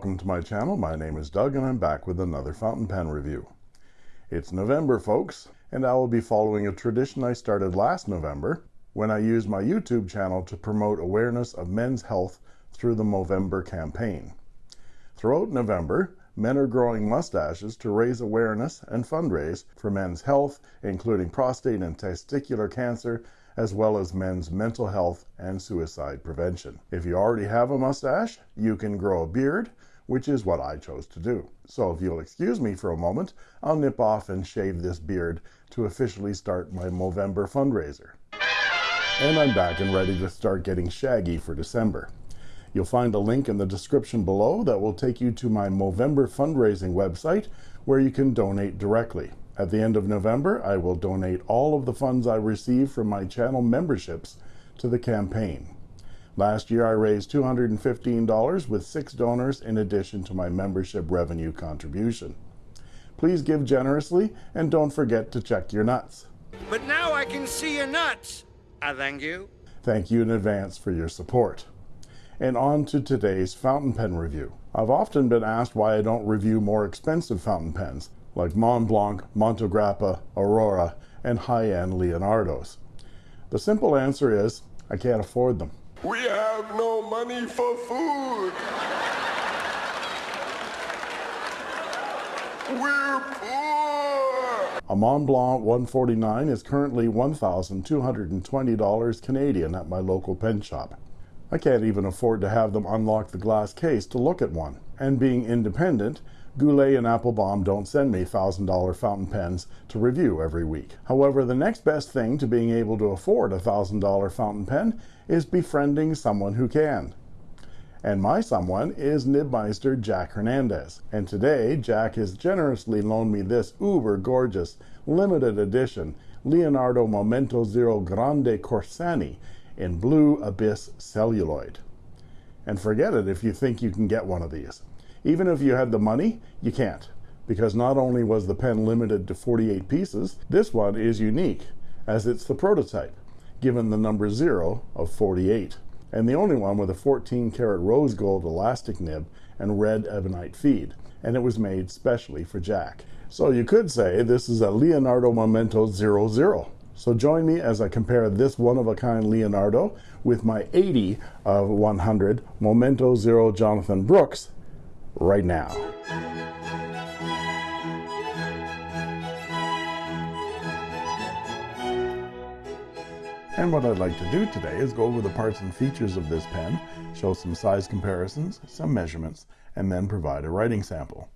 Welcome to my channel. My name is Doug and I'm back with another fountain pen review. It's November, folks, and I will be following a tradition I started last November when I used my YouTube channel to promote awareness of men's health through the Movember campaign. Throughout November, men are growing mustaches to raise awareness and fundraise for men's health, including prostate and testicular cancer, as well as men's mental health and suicide prevention. If you already have a mustache, you can grow a beard, which is what I chose to do. So if you'll excuse me for a moment, I'll nip off and shave this beard to officially start my Movember fundraiser. And I'm back and ready to start getting shaggy for December. You'll find a link in the description below that will take you to my Movember fundraising website where you can donate directly. At the end of November, I will donate all of the funds I receive from my channel memberships to the campaign. Last year, I raised $215 with six donors in addition to my membership revenue contribution. Please give generously and don't forget to check your nuts. But now I can see your nuts. I thank you. Thank you in advance for your support. And on to today's fountain pen review. I've often been asked why I don't review more expensive fountain pens, like Montblanc, Montegrappa, Aurora, and high-end Leonardos. The simple answer is, I can't afford them. We have no money for food. We're poor. A Montblanc 149 is currently $1,220 Canadian at my local pen shop. I can't even afford to have them unlock the glass case to look at one. And being independent, Goulet and Appelboom don't send me $1,000 fountain pens to review every week. However, the next best thing to being able to afford a $1,000 fountain pen is befriending someone who can. And my someone is Nibmeister Jack Hernandez. And today, Jack has generously loaned me this uber gorgeous limited edition Leonardo Momento Zero Grande Corsani in blue abyss celluloid. And forget it if you think you can get one of these. Even if you had the money, you can't, because not only was the pen limited to 48 pieces, this one is unique, as it's the prototype, given the number 0 of 48, and the only one with a 14 karat rose gold elastic nib and red ebonite feed, and it was made specially for Jack. So you could say this is a Leonardo Momento 00. So join me as I compare this one-of-a-kind Leonardo with my 80 of 100 Momento Zero Jonathan Brooks right now. And what I'd like to do today is go over the parts and features of this pen, show some size comparisons, some measurements, and then provide a writing sample.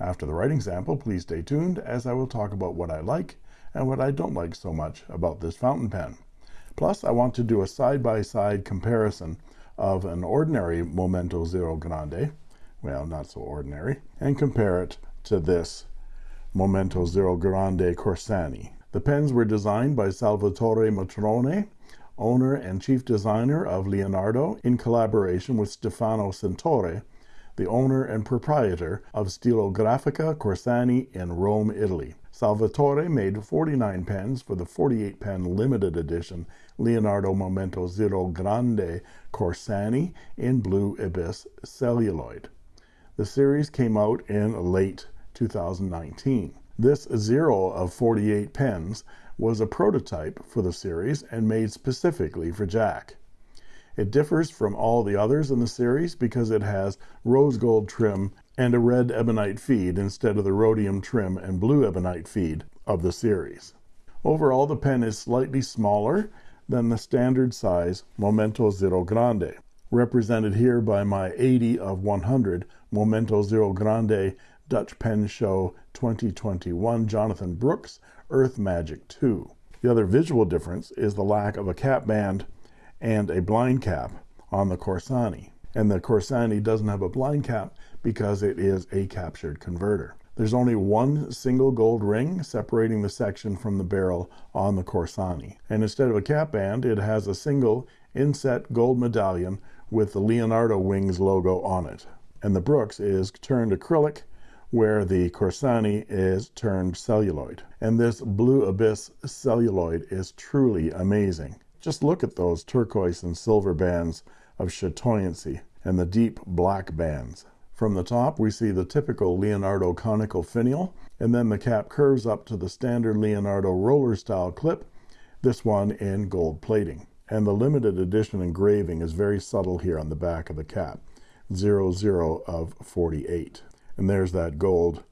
After the writing sample, please stay tuned as I will talk about what I like and what I don't like so much about this fountain pen. Plus, I want to do a side-by-side -side comparison of an ordinary Momento Zero Grande well, not so ordinary, and compare it to this Momento Zero Grande Corsani. The pens were designed by Salvatore Matrone, owner and chief designer of Leonardo, in collaboration with Stefano Sentore, the owner and proprietor of Stilografica Corsani in Rome, Italy. Salvatore made 49 pens for the 48 pen limited edition Leonardo Momento Zero Grande Corsani in blue abyss celluloid. The series came out in late 2019. This zero of 48 pens was a prototype for the series and made specifically for Jack. It differs from all the others in the series because it has rose gold trim and a red ebonite feed instead of the rhodium trim and blue ebonite feed of the series. Overall, the pen is slightly smaller than the standard size Momento Zero Grande represented here by my 80 of 100 Momento Zero Grande Dutch Pen Show 2021 Jonathan Brooks Earth Magic 2. The other visual difference is the lack of a cap band and a blind cap on the Corsani. And the Corsani doesn't have a blind cap because it is a captured converter. There's only one single gold ring separating the section from the barrel on the Corsani. And instead of a cap band, it has a single inset gold medallion with the Leonardo Wings logo on it. And the Brooks is turned acrylic, where the Corsani is turned celluloid. And this Blue Abyss celluloid is truly amazing. Just look at those turquoise and silver bands of chatoyancy and the deep black bands. From the top, we see the typical Leonardo conical finial, and then the cap curves up to the standard Leonardo roller style clip, this one in gold plating. And the limited edition engraving is very subtle here on the back of the cap, 00 of 48. And there's that gold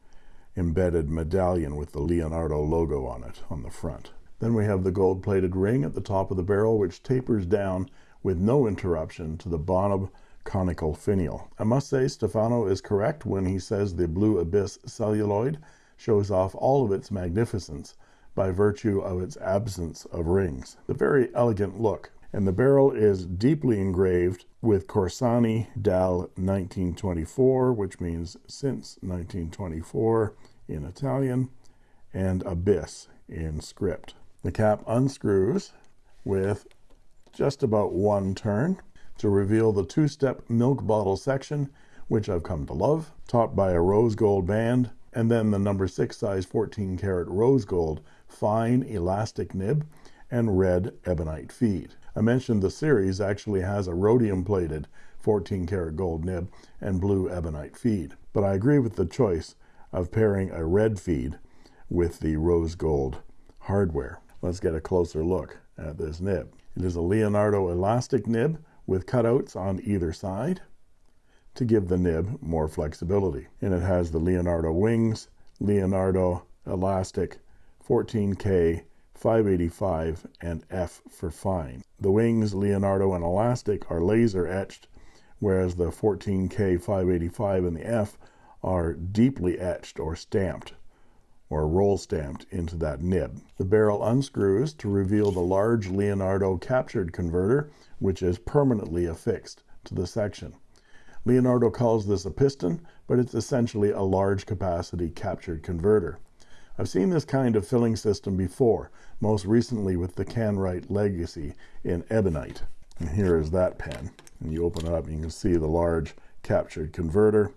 embedded medallion with the Leonardo logo on it on the front. Then we have the gold plated ring at the top of the barrel, which tapers down with no interruption to the Bonab conical finial. I must say Stefano is correct when he says the Blue Abyss celluloid shows off all of its magnificence by virtue of its absence of rings. The very elegant look, and the barrel is deeply engraved with Corsani dal 1924, which means since 1924 in Italian, and Abyss in script. The cap unscrews with just about one turn to reveal the two-step milk bottle section, which I've come to love, topped by a rose gold band, and then the number six size 14 karat rose gold fine elastic nib and red ebonite feed. I mentioned the series actually has a rhodium plated 14 karat gold nib and blue ebonite feed, but I agree with the choice of pairing a red feed with the rose gold hardware. Let's get a closer look at this nib. It is a Leonardo elastic nib with cutouts on either side to give the nib more flexibility. And it has the Leonardo wings, Leonardo elastic 14K 585 and F for fine. The wings, Leonardo and elastic are laser etched, whereas the 14K 585 and the F are deeply etched or stamped or roll stamped into that nib. The barrel unscrews to reveal the large Leonardo captured converter, which is permanently affixed to the section. Leonardo calls this a piston, but it's essentially a large capacity captured converter. I've seen this kind of filling system before, most recently with the Kanrite Legacy in Ebonite. And here is that pen. And you open it up you can see the large captured converter.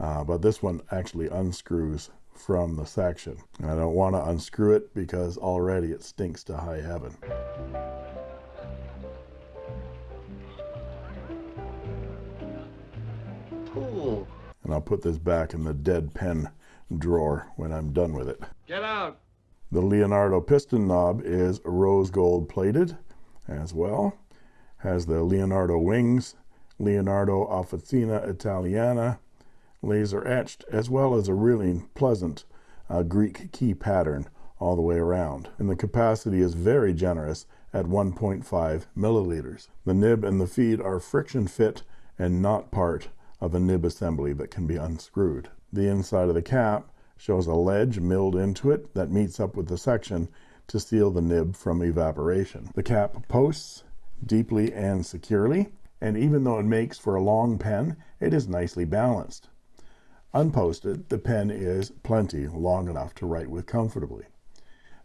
Uh, but this one actually unscrews from the section. And I don't want to unscrew it because already it stinks to high heaven. And I'll put this back in the dead pen drawer when I'm done with it. Get out. The Leonardo piston knob is rose gold plated as well. Has the Leonardo wings, Leonardo Officina Italiana laser etched, as well as a really pleasant uh, Greek key pattern all the way around. And the capacity is very generous at 1.5 milliliters. The nib and the feed are friction fit and not part of a nib assembly that can be unscrewed. The inside of the cap shows a ledge milled into it that meets up with the section to seal the nib from evaporation. The cap posts deeply and securely, and even though it makes for a long pen, it is nicely balanced. Unposted, the pen is plenty long enough to write with comfortably.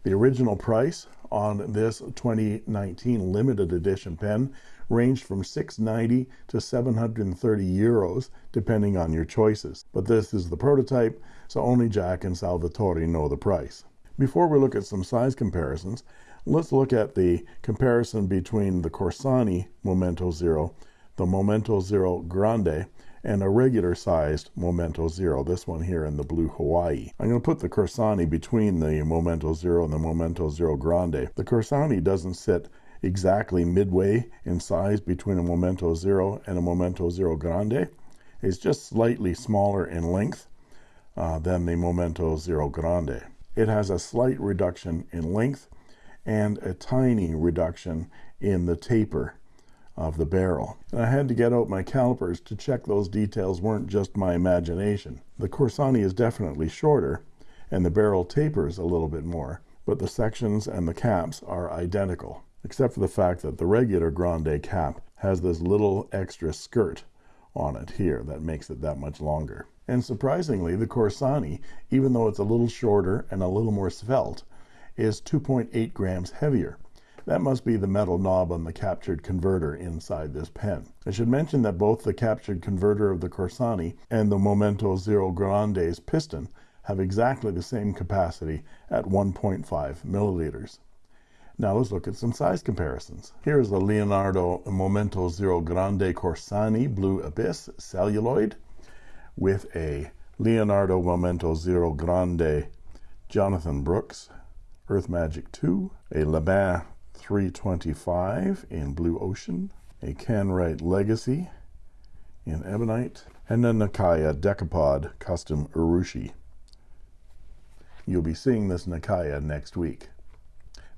The original price on this 2019 limited edition pen ranged from 690 to 730 euros depending on your choices. But this is the prototype, so only Jack and Salvatore know the price. Before we look at some size comparisons, let's look at the comparison between the Corsani Momento Zero, the Momento Zero Grande, and a regular sized Momento Zero, this one here in the blue Hawaii. I'm going to put the Corsani between the Momento Zero and the Momento Zero Grande. The Corsani doesn't sit exactly midway in size between a Momento Zero and a Momento Zero Grande. It's just slightly smaller in length uh, than the Momento Zero Grande. It has a slight reduction in length and a tiny reduction in the taper of the barrel. And I had to get out my calipers to check those details weren't just my imagination. The Corsani is definitely shorter, and the barrel tapers a little bit more, but the sections and the caps are identical, except for the fact that the regular Grande cap has this little extra skirt on it here that makes it that much longer. And surprisingly, the Corsani, even though it's a little shorter and a little more svelte, is 2.8 grams heavier. That must be the metal knob on the captured converter inside this pen. I should mention that both the captured converter of the Corsani and the Momento Zero Grande's piston have exactly the same capacity at 1.5 milliliters. Now let's look at some size comparisons. Here is the Leonardo Momento Zero Grande Corsani Blue Abyss Celluloid with a Leonardo Momento Zero Grande Jonathan Brooks Earth Magic 2, a Laban 325 in Blue Ocean, a Kanrite Legacy in Ebonite, and a Nakaya Decapod Custom Urushi. You'll be seeing this Nakaya next week.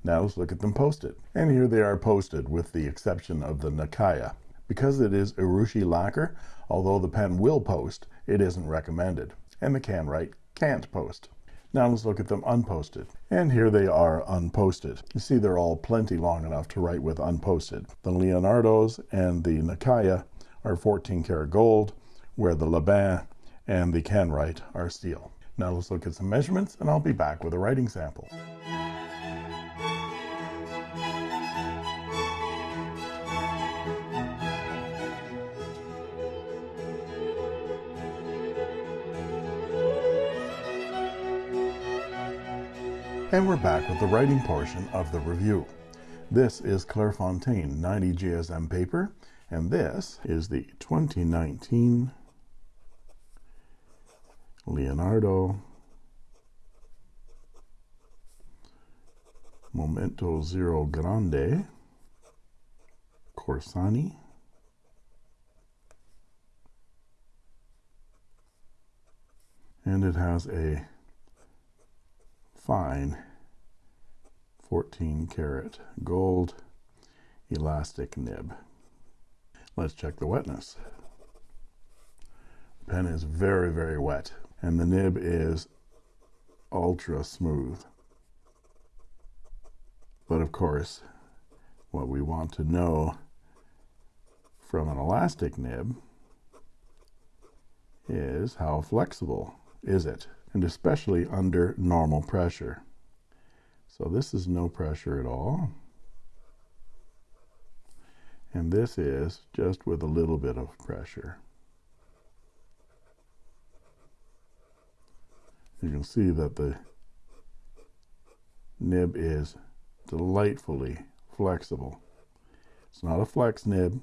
Now let's look at them posted. And here they are posted with the exception of the Nakaya. Because it is Urushi lacquer, although the pen will post, it isn't recommended. And the Kanrite can't post. Now let's look at them unposted. And here they are unposted. You see they're all plenty long enough to write with unposted. The Leonardos and the Nakaya are 14 karat gold, where the Laban and the Kanrite are steel. Now let's look at some measurements and I'll be back with a writing sample. And we're back with the writing portion of the review. This is Clairefontaine 90 GSM paper, and this is the 2019 Leonardo Momento Zero Grande Corsani and it has a fine 14 karat gold elastic nib. Let's check the wetness. The pen is very, very wet, and the nib is ultra smooth. But of course, what we want to know from an elastic nib is how flexible is it? And especially under normal pressure. So this is no pressure at all. And this is just with a little bit of pressure. You can see that the nib is delightfully flexible. It's not a flex nib,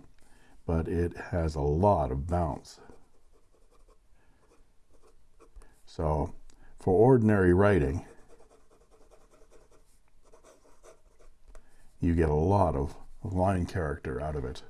but it has a lot of bounce. So for ordinary writing, you get a lot of line character out of it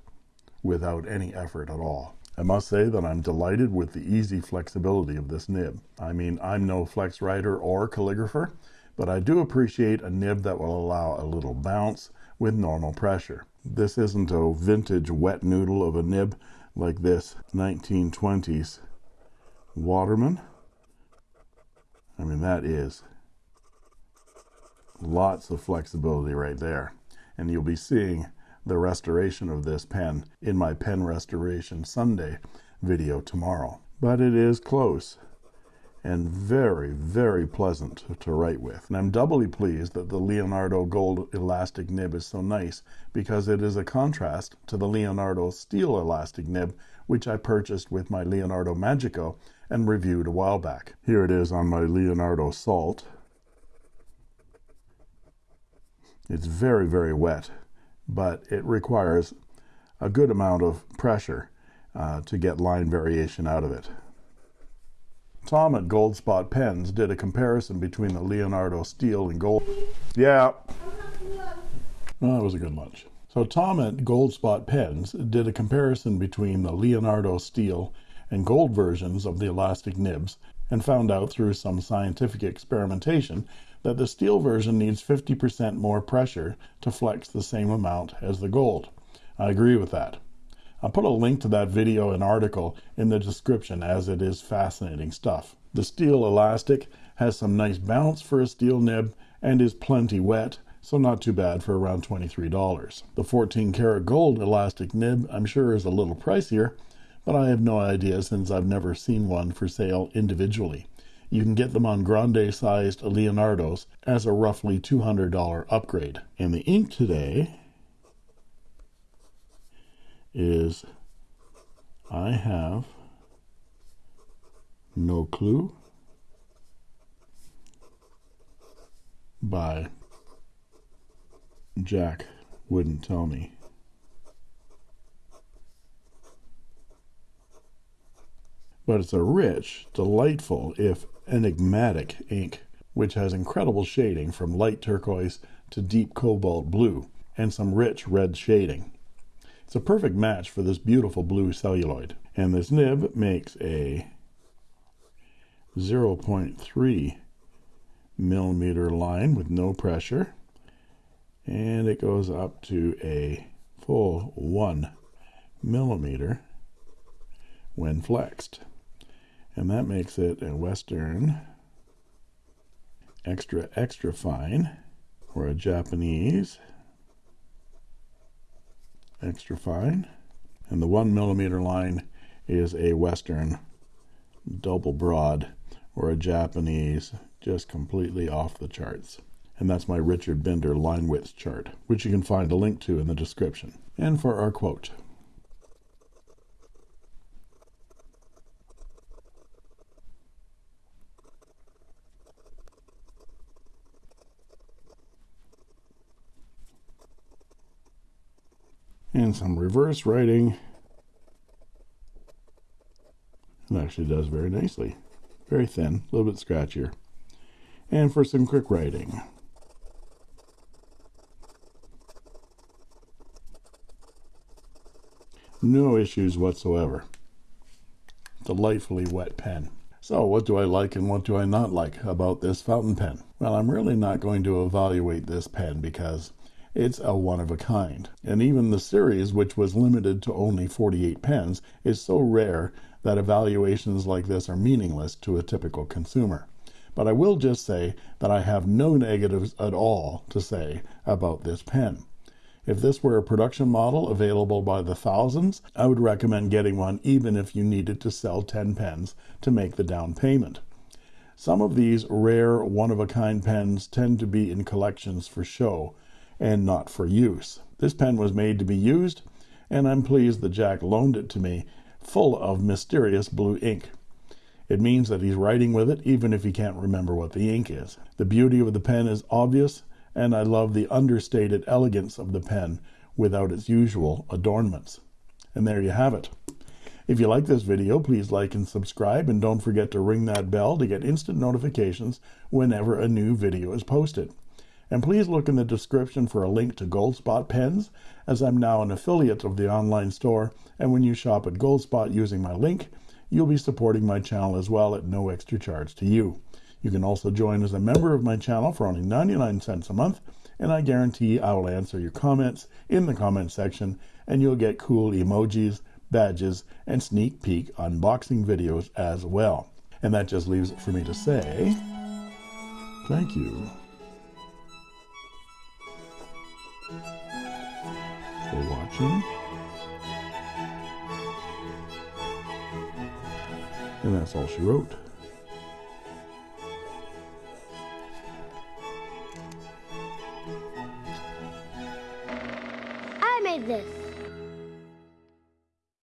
without any effort at all. I must say that I'm delighted with the easy flexibility of this nib. I mean, I'm no flex writer or calligrapher, but I do appreciate a nib that will allow a little bounce with normal pressure. This isn't a vintage wet noodle of a nib like this 1920s Waterman. I mean, that is lots of flexibility right there. And you'll be seeing the restoration of this pen in my Pen Restoration Sunday video tomorrow. But it is close and very, very pleasant to write with. And I'm doubly pleased that the Leonardo gold elastic nib is so nice because it is a contrast to the Leonardo steel elastic nib, which I purchased with my Leonardo Magico and reviewed a while back. Here it is on my Leonardo Salt. It's very, very wet, but it requires a good amount of pressure uh, to get line variation out of it. Tom at Goldspot Pens did a comparison between the Leonardo steel and gold. Yeah. Well, that was a good lunch. So Tom at Goldspot Pens did a comparison between the Leonardo steel and gold versions of the elastic nibs and found out through some scientific experimentation that the steel version needs 50% more pressure to flex the same amount as the gold. I agree with that. I'll put a link to that video and article in the description as it is fascinating stuff. The steel elastic has some nice bounce for a steel nib and is plenty wet, so not too bad for around $23. The 14 karat gold elastic nib I'm sure is a little pricier, but I have no idea since I've never seen one for sale individually. You can get them on grande sized Leonardos as a roughly $200 upgrade. And the ink today is I have no clue by Jack wouldn't tell me. but it's a rich, delightful, if enigmatic ink, which has incredible shading from light turquoise to deep cobalt blue and some rich red shading. It's a perfect match for this beautiful blue celluloid. And this nib makes a 0.3 millimeter line with no pressure. And it goes up to a full one millimeter when flexed. And that makes it a Western extra, extra fine or a Japanese extra fine. And the one millimeter line is a Western double broad or a Japanese just completely off the charts. And that's my Richard Binder line width chart, which you can find a link to in the description. And for our quote. and some reverse writing. It actually does very nicely. Very thin, a little bit scratchier. And for some quick writing. No issues whatsoever. Delightfully wet pen. So what do I like and what do I not like about this fountain pen? Well, I'm really not going to evaluate this pen because it's a one of a kind. And even the series, which was limited to only 48 pens, is so rare that evaluations like this are meaningless to a typical consumer. But I will just say that I have no negatives at all to say about this pen. If this were a production model available by the thousands, I would recommend getting one even if you needed to sell 10 pens to make the down payment. Some of these rare one of a kind pens tend to be in collections for show, and not for use. This pen was made to be used, and I'm pleased that Jack loaned it to me full of mysterious blue ink. It means that he's writing with it even if he can't remember what the ink is. The beauty of the pen is obvious, and I love the understated elegance of the pen without its usual adornments. And there you have it. If you like this video, please like and subscribe, and don't forget to ring that bell to get instant notifications whenever a new video is posted. And please look in the description for a link to Goldspot pens, as I'm now an affiliate of the online store. And when you shop at Goldspot using my link, you'll be supporting my channel as well at no extra charge to you. You can also join as a member of my channel for only 99 cents a month, and I guarantee I will answer your comments in the comment section, and you'll get cool emojis, badges, and sneak peek unboxing videos as well. And that just leaves it for me to say thank you. for watching. And that's all she wrote. this.